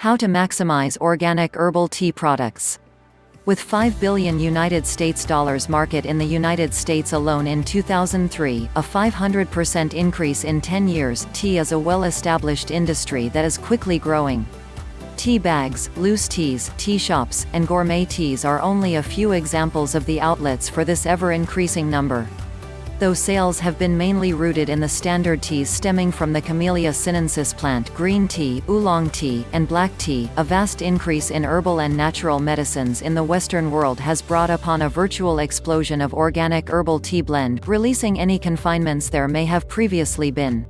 How to maximize organic herbal tea products. With 5 billion United States dollars market in the United States alone in 2003, a 500% increase in 10 years, tea is a well-established industry that is quickly growing. Tea bags, loose teas, tea shops, and gourmet teas are only a few examples of the outlets for this ever-increasing number. Though sales have been mainly rooted in the standard teas stemming from the Camellia sinensis plant green tea, oolong tea, and black tea, a vast increase in herbal and natural medicines in the Western world has brought upon a virtual explosion of organic herbal tea blend, releasing any confinements there may have previously been.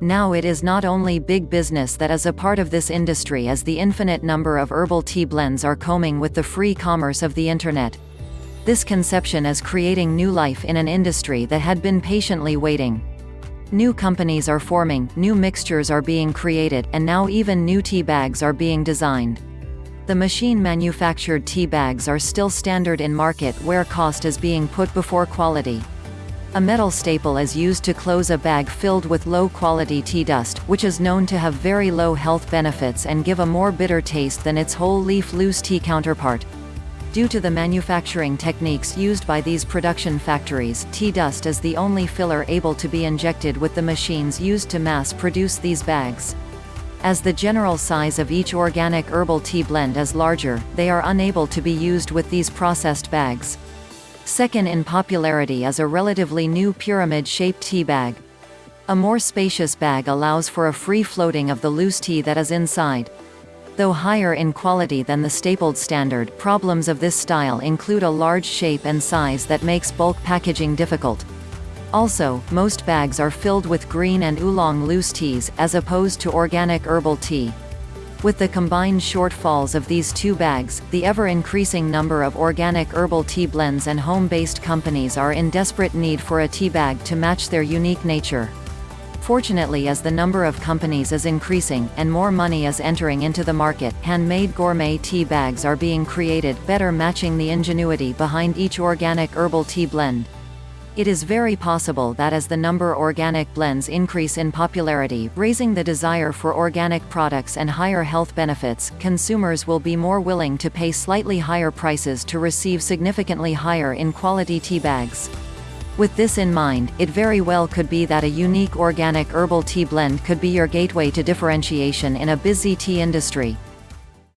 Now it is not only big business that is a part of this industry as the infinite number of herbal tea blends are combing with the free commerce of the Internet. This conception is creating new life in an industry that had been patiently waiting. New companies are forming, new mixtures are being created, and now even new tea bags are being designed. The machine-manufactured tea bags are still standard in market where cost is being put before quality. A metal staple is used to close a bag filled with low-quality tea dust, which is known to have very low health benefits and give a more bitter taste than its whole leaf loose tea counterpart. Due to the manufacturing techniques used by these production factories, tea dust is the only filler able to be injected with the machines used to mass produce these bags. As the general size of each organic herbal tea blend is larger, they are unable to be used with these processed bags. Second in popularity is a relatively new pyramid-shaped tea bag. A more spacious bag allows for a free floating of the loose tea that is inside. Though higher in quality than the stapled standard, problems of this style include a large shape and size that makes bulk packaging difficult. Also, most bags are filled with green and oolong loose teas, as opposed to organic herbal tea. With the combined shortfalls of these two bags, the ever-increasing number of organic herbal tea blends and home-based companies are in desperate need for a tea bag to match their unique nature. Fortunately as the number of companies is increasing, and more money is entering into the market, handmade gourmet tea bags are being created, better matching the ingenuity behind each organic herbal tea blend. It is very possible that as the number organic blends increase in popularity, raising the desire for organic products and higher health benefits, consumers will be more willing to pay slightly higher prices to receive significantly higher in quality tea bags. With this in mind, it very well could be that a unique organic herbal tea blend could be your gateway to differentiation in a busy tea industry.